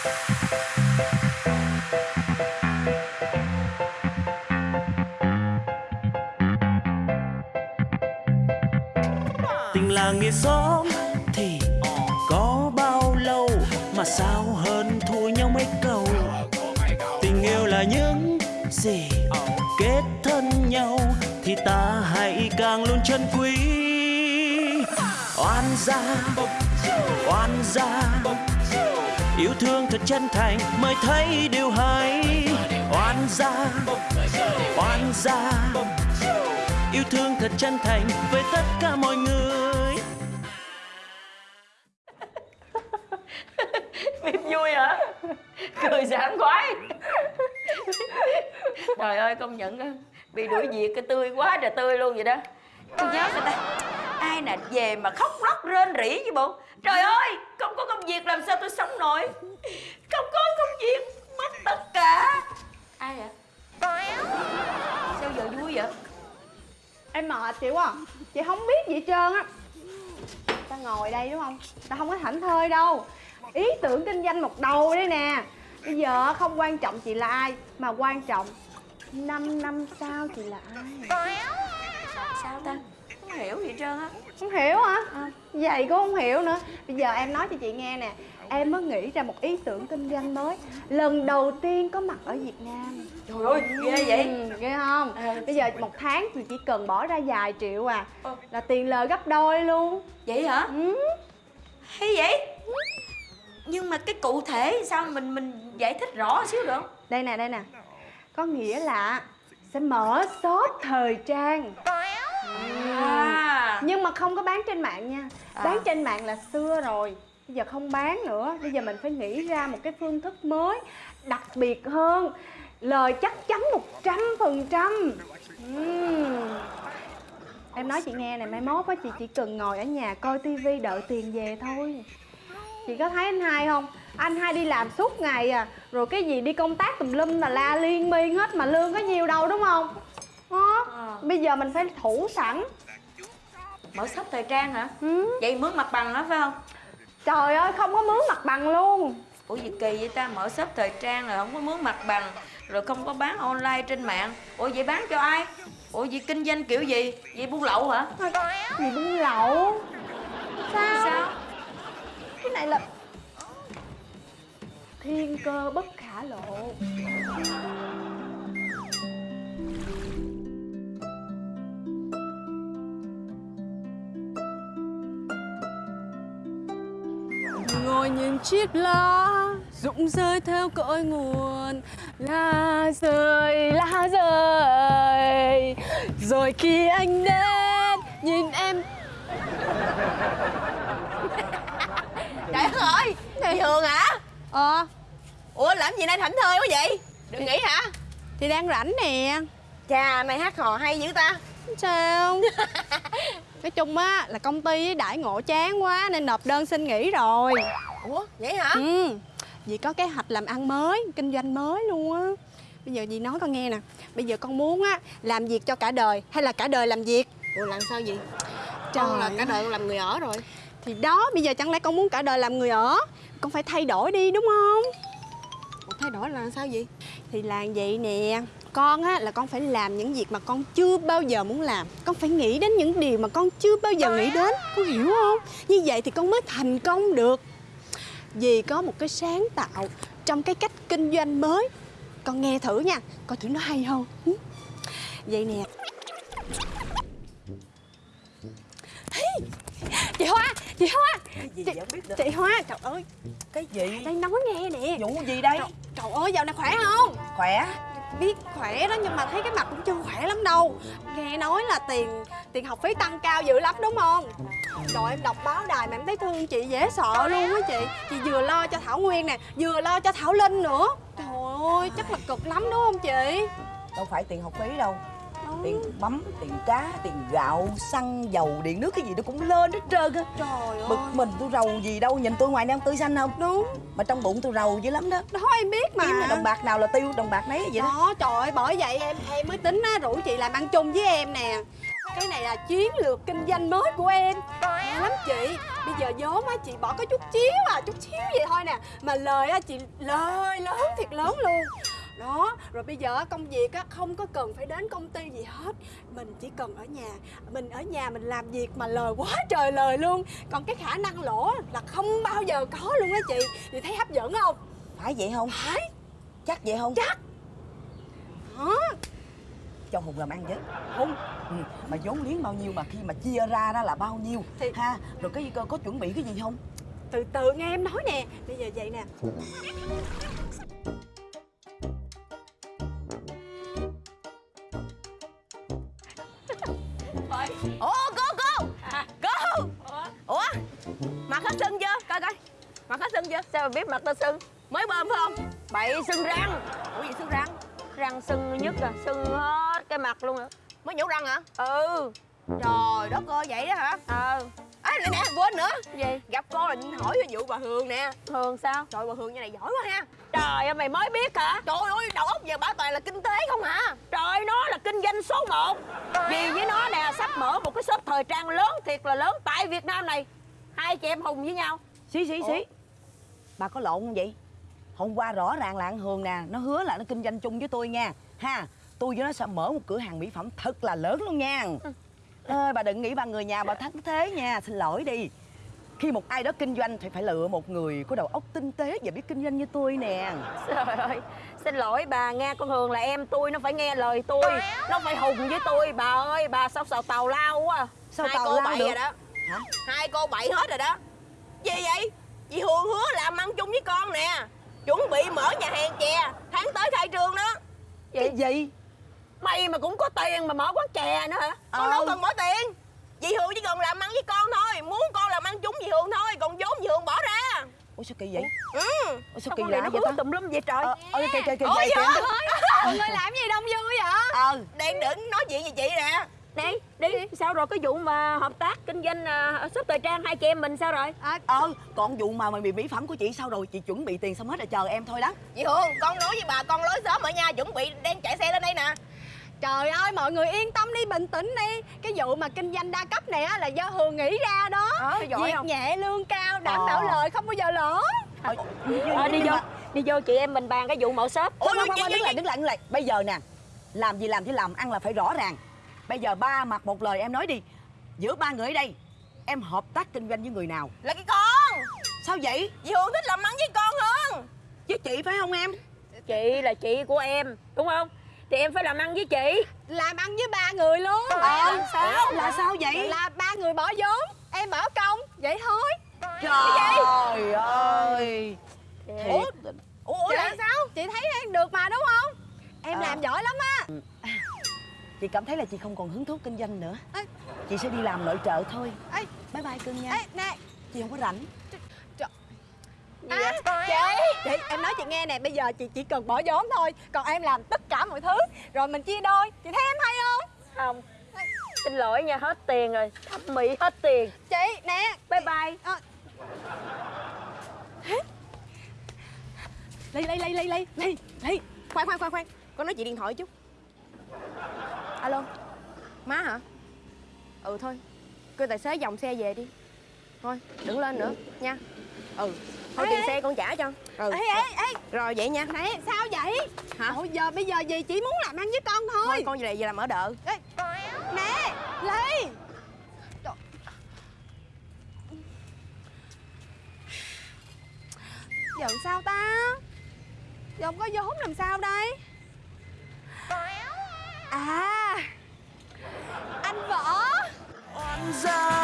tình làng nghĩa xóm thì có bao lâu mà sao hơn thua nhau mấy câu? Tình yêu là những gì kết thân nhau thì ta hãy càng luôn trân quý. Oan gia oan gia yêu thương thật chân thành mới thấy điều hay. Oan gia oan gia, yêu thương thật chân thành với tất cả mọi người. Phim vui hả? Cười sảng khoái. Trời ơi, công nhận bị đuổi việc cái tươi quá trời tươi luôn vậy đó. Tôi nhớ người ta? Ai nè về mà khóc lóc rên rỉ chứ bộ trời ơi không có công việc làm sao tôi sống nổi. Không có công việc mất tất cả. Ai vậy? Sao giờ vui vậy? Em mệt chị quá à. Chị không biết gì hết trơn á. Ta ngồi đây đúng không? Ta không có thảnh thơi đâu. Ý tưởng kinh doanh một đầu đây nè. Bây giờ không quan trọng chị là ai Mà quan trọng 5 năm sau chị là ai. Sao ta không hiểu gì trơn á. Không hiểu hả? Vậy cũng không hiểu nữa. Bây giờ em nói cho chị nghe nè. Em mới nghĩ ra một ý tưởng kinh doanh mới. Lần đầu tiên có mặt ở Việt Nam. Trời ơi ghê vậy. Ừ, ghê không? À. Bây giờ một tháng thì chỉ cần bỏ ra vài triệu à. Ờ. Là tiền lời gấp đôi luôn. Vậy hả? Ừ. hay vậy? Nhưng mà cái cụ thể sao? Mình mình giải thích rõ xíu được không? Đây nè đây nè. Có nghĩa là sẽ mở shop thời trang. À Nhưng mà không có bán trên mạng nha À. Bán trên mạng là xưa rồi Bây giờ không bán nữa Bây giờ mình phải nghĩ ra một cái phương thức mới Đặc biệt hơn Lời chắc chắn một trăm phần trăm Em nói chị nghe này Mai mốt á chị chỉ cần ngồi ở nhà coi tivi đợi tiền về thôi Chị có thấy anh hai không? Anh hai đi làm suốt ngày à Rồi cái gì đi công tác tùm lum là la liên miên hết Mà lương có nhiều đâu đúng không? Đó. À. Bây giờ mình phải thủ sẵn mở shop thời trang hả? Ừ. vậy mướn mặt bằng đó phải không? Trời ơi không có mướn mặt bằng luôn. Ủa gì kỳ vậy ta? Mở shop thời trang rồi không có mướn mặt bằng rồi không có bán online trên mạng. Ủa vậy bán cho ai? Ủa vậy kinh doanh kiểu gì? Vậy buôn lậu hả? Gì buôn lậu? Sao? sao? Cái này là Thiên cơ bất khả lộ Ngồi nhìn chiếc lá rụng rơi theo cội nguồn. Lá rơi lá rơi. Rồi khi anh đến nhìn em. Trời ơi Chị Hường hả? Ờ. Ủa làm gì nay thảnh thơi quá vậy? Đừng nghỉ hả? Thì đang rảnh nè. Chà này hát hò hay dữ ta. Sao. Nói chung á là công ty đãi ngộ chán quá nên nộp đơn xin nghỉ rồi Ủa vậy hả? Ừ dì có kế hoạch làm ăn mới kinh doanh mới luôn á. Bây giờ dì nói con nghe nè bây giờ con muốn á làm việc cho cả đời hay là cả đời làm việc? Ủa làm sao vậy Trời Con là cả đời con làm người ở rồi. Thì đó bây giờ chẳng lẽ con muốn cả đời làm người ở? Con phải thay đổi đi đúng không? Ủa thay đổi là sao vậy thì là vậy nè con á là con phải làm những việc mà con chưa bao giờ muốn làm. Con phải nghĩ đến những điều mà con chưa bao giờ nghĩ đến con hiểu không? Như vậy thì con mới thành công được vì có một cái sáng tạo trong cái cách kinh doanh mới. Con nghe thử nha coi thử nó hay không. Vậy nè. Chị hoa chị hoa. Chị, chị hoa. Trời ơi Cái gì? Đây nói nghe nè. Vụ gì đây? Trời, trời ơi dạo này khỏe không? Khỏe. Biết khỏe đó nhưng mà thấy cái mặt cũng chưa khỏe lắm đâu. Nghe nói là tiền tiền học phí tăng cao dữ lắm đúng không trời em đọc báo đài mà em thấy thương chị dễ sợ luôn á chị. Chị vừa lo cho thảo nguyên nè vừa lo cho thảo linh nữa. Trời ơi chắc là cực lắm đúng không chị? Đâu phải tiền học phí đâu. Tiền mắm tiền cá tiền gạo xăng dầu điện nước cái gì nó cũng lên hết trơn á. Trời ơi. Bực mình tôi rầu gì đâu nhìn tôi ngoài này tươi xanh không? Đúng. Mà trong bụng tôi rầu dữ lắm đó. Đó em biết mà. Kiếm đồng bạc nào là tiêu đồng bạc nấy vậy đó. Đó trời ơi bởi vậy em em mới tính á rủ chị làm ăn chung với em nè cái này là chiến lược kinh doanh mới của em. Hay lắm chị. Bây giờ vốn á chị bỏ có chút xíu à chút xíu vậy thôi nè. Mà lời á chị lời lớn thiệt lớn luôn. Đó rồi bây giờ công việc á không có cần phải đến công ty gì hết. Mình chỉ cần ở nhà. Mình ở nhà mình làm việc mà lời quá trời lời luôn. Còn cái khả năng lỗ là không bao giờ có luôn á chị. Chị thấy hấp dẫn không? Phải vậy không? Phải. Chắc vậy không? Chắc cho hùng làm ăn với hùng ừ. mà vốn liếng bao nhiêu mà khi mà chia ra đó là bao nhiêu? Thì- ha rồi cái có, có chuẩn bị cái gì không? Từ từ nghe em nói nè. Bây giờ vậy nè. Ủa cô cô! Cô! Ủa? Mặt hết sưng chưa? Coi coi. Mặt hết sưng chưa? Sao mà biết mặt tao sưng? Mới bơm phải không? Bậy sưng răng. Ủa gì sưng răng. Răng sưng nhất à Sưng hết cái mặt luôn à Mới nhổ răng hả? Ừ. Trời đất ơi vậy đó hả? Ờ À nè nè quên nữa. Gì? Gặp cô là hỏi về vụ bà Hường nè. Hường sao? Trời bà Hường như này giỏi quá ha. Trời ơi mày mới biết hả? Trời ơi đầu óc giờ bảo toàn là kinh tế không hả? Trời nó là kinh doanh số 1 Vì với nó nè sắp mở một cái shop thời trang lớn thiệt là lớn tại Việt Nam này. Hai chị em hùng với nhau. Xí xí xí. Bà có lộn không vậy? Hôm qua rõ ràng là ăn hường nè nó hứa là nó kinh doanh chung với tôi nha. Ha tôi với nó sẽ mở một cửa hàng mỹ phẩm thật là lớn luôn nha. Ơi bà đừng nghĩ bà người nhà bà thắng thế nha xin lỗi đi. Khi một ai đó kinh doanh thì phải lựa một người có đầu óc tinh tế và biết kinh doanh như tôi nè. Trời ơi Xin lỗi bà nghe con Hường là em tôi Nó phải nghe lời tôi. Nó phải hùng với tôi Bà ơi bà sao sao tàu lao quá. À. Sao Hai tào cô lao bậy được? rồi đó. Hả? Hai cô bậy hết rồi đó. Gì vậy? Dì Hường hứa làm ăn chung với con nè. Chuẩn bị mở nhà hàng chè Tháng tới khai trương đó. Cái gì Mày mà cũng có tiền mà mở quán chè nữa hả? Con Ờ. đâu cần bỏ tiền. Dì Hường chỉ cần làm ăn với con thôi. Muốn con làm ăn chung dì Hường thôi Còn vốn dì Hường bỏ ra. Ủa sao kỳ vậy? Ừ. Ủa sao kỳ lạ nó vậy ta? tùm lum vậy trời? Ờ kìa kìa kìa Ôi vậy giời kìa mọi người làm gì đông vui vậy? Ờ đang định nói chuyện với chị nè. Đi đi. sao rồi? Cái vụ mà hợp tác kinh doanh uh, shop thời trang hai chị em mình sao rồi? À, ờ còn vụ mà mày bị mỹ phẩm của chị sao rồi? Chị chuẩn bị tiền xong hết rồi chờ em thôi đó. Chị hương con nói với bà con lối sớm ở nha chuẩn bị đang chạy xe lên đây nè trời ơi mọi người yên tâm đi bình tĩnh đi cái vụ mà kinh doanh đa cấp này á là do hường nghĩ ra đó Ờ, giỏi việc không? nhẹ lương cao đảm Ờ. bảo lời không bao giờ lỗ Ờ, Thôi đi vô mà- đi vô chị em mình bàn cái vụ mở shop Ủa, khoan, khoan, khoan, đứng lại, đứng lại, đứng lại. Bây giờ nè, làm gì làm chứ làm, ăn là phải rõ ràng. Bây giờ ba mặt một lời em nói đi. Giữa ba người ở đây, em hợp tác kinh doanh với người nào? là cái con Sao vậy? chị hương thích làm ăn với con hơn Với chị phải không em? chị là chị của em đúng không thì em phải làm ăn với chị làm ăn với ba người luôn Ờ, sao? Là sao vậy? là ba người bỏ vốn em bỏ công vậy thôi Trời ơi. ủa Thiệt. ủa ủa là sao chị thấy em được mà đúng không em Ờ. làm giỏi lắm á Chị cảm thấy là chị không còn hứng thú kinh doanh nữa. Ê. Chị sẽ đi làm nội trợ thôi. Ê. Bye bye cưng nha. ê nè Chị không có rảnh. À, chị chị em nói chị nghe nè bây giờ chị chỉ cần bỏ vốn thôi còn em làm tất cả mọi thứ. Rồi mình chia đôi chị thấy em hay không? Không. Xin lỗi nha hết tiền rồi. Thẩm mỹ hết tiền. Chị nè. Bye bye. Ờ. Ly, ly, ly, ly, ly, ly, ly khoan khoan khoan khoan. Con nói chị điện thoại chút. Alo. Má hả? Ừ thôi. Kêu tài xế dòng xe về đi. Thôi đừng lên nữa nha. Ừ thôi tiền xe con trả cho. Ừ. Ê, ê, ê, rồi vậy nha. Nè, sao vậy? Hả? Ôi, giờ bây giờ gì chỉ muốn làm ăn với con thôi. Thôi con về này về làm ở đợ Ê, Nè, Ly. Giờ làm sao ta? Giờ không có vốn làm sao đây? À. Anh Võ oan gia